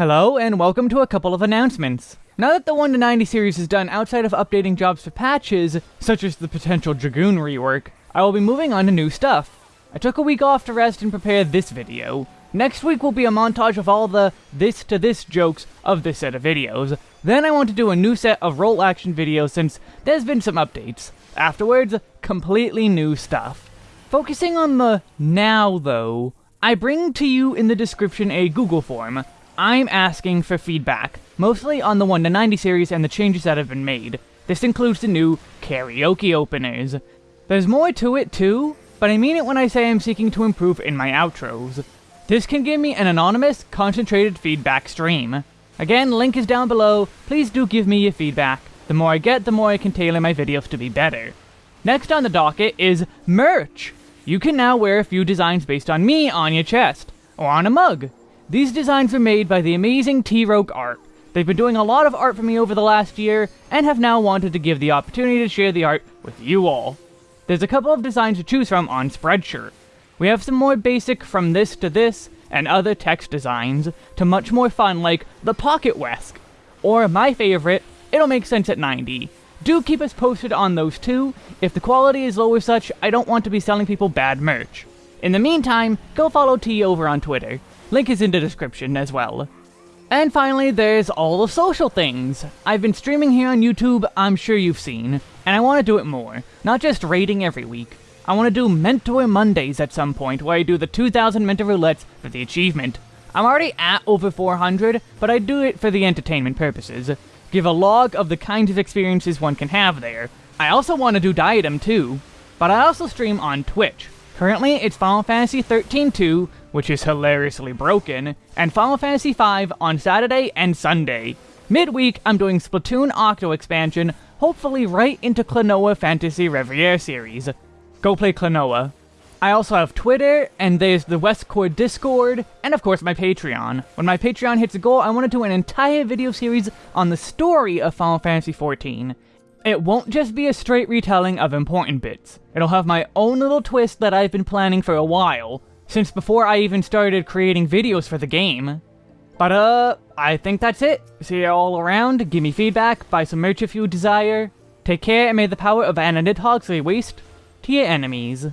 Hello, and welcome to a couple of announcements. Now that the 1 to 90 series is done outside of updating jobs for patches, such as the potential Dragoon rework, I will be moving on to new stuff. I took a week off to rest and prepare this video. Next week will be a montage of all the this to this jokes of this set of videos. Then I want to do a new set of role action videos since there's been some updates. Afterwards, completely new stuff. Focusing on the now though, I bring to you in the description a Google form. I'm asking for feedback, mostly on the 1 to 90 series and the changes that have been made. This includes the new karaoke openers. There's more to it too, but I mean it when I say I'm seeking to improve in my outros. This can give me an anonymous, concentrated feedback stream. Again, link is down below, please do give me your feedback. The more I get, the more I can tailor my videos to be better. Next on the docket is merch! You can now wear a few designs based on me on your chest, or on a mug. These designs were made by the amazing T-Rogue Art. They've been doing a lot of art for me over the last year, and have now wanted to give the opportunity to share the art with you all. There's a couple of designs to choose from on Spreadshirt. We have some more basic from this to this, and other text designs, to much more fun like the Pocket Wesk, or my favorite, It'll Make Sense at 90. Do keep us posted on those too. If the quality is low or such, I don't want to be selling people bad merch. In the meantime, go follow T over on Twitter. Link is in the description as well. And finally, there's all the social things. I've been streaming here on YouTube, I'm sure you've seen, and I want to do it more, not just raiding every week. I want to do Mentor Mondays at some point, where I do the 2000 Mentor Roulettes for the achievement. I'm already at over 400, but I do it for the entertainment purposes. Give a log of the kinds of experiences one can have there. I also want to do Diadem too, but I also stream on Twitch. Currently, it's Final Fantasy 13-2, which is hilariously broken, and Final Fantasy V on Saturday and Sunday. Midweek, I'm doing Splatoon Octo expansion, hopefully right into Klonoa Phantasy Reverie series. Go play Klonoa. I also have Twitter, and there's the Westcore Discord, and of course my Patreon. When my Patreon hits a goal, I want to do an entire video series on the story of Final Fantasy XIV. It won't just be a straight retelling of important bits. It'll have my own little twist that I've been planning for a while, since before I even started creating videos for the game. But uh, I think that's it. See you all around, give me feedback, buy some merch if you desire. Take care, and may the power of Anna Nidhogg lay waste to your enemies.